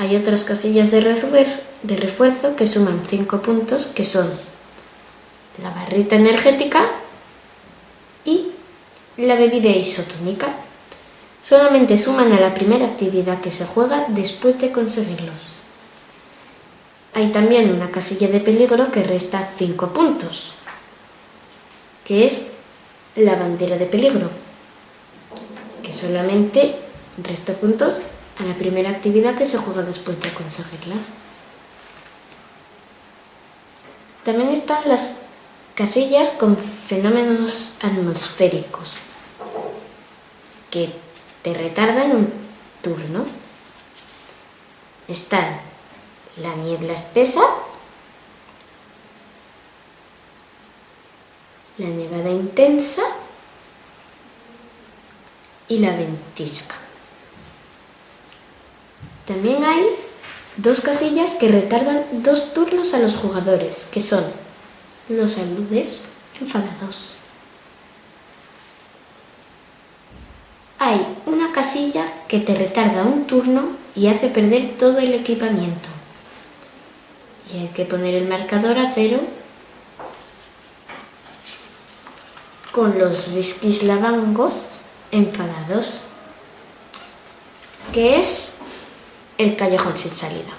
hay otras casillas de, de refuerzo que suman 5 puntos, que son la barrita energética y la bebida isotónica. Solamente suman a la primera actividad que se juega después de conseguirlos. Hay también una casilla de peligro que resta 5 puntos, que es la bandera de peligro, que solamente resta puntos a la primera actividad que se juega después de conseguirlas. También están las casillas con fenómenos atmosféricos, que te retardan un turno. Están la niebla espesa, la nevada intensa y la ventisca. También hay dos casillas que retardan dos turnos a los jugadores, que son los aludes enfadados. Hay una casilla que te retarda un turno y hace perder todo el equipamiento. Y hay que poner el marcador a cero con los risquis lavangos enfadados, que es el callejón sin salida.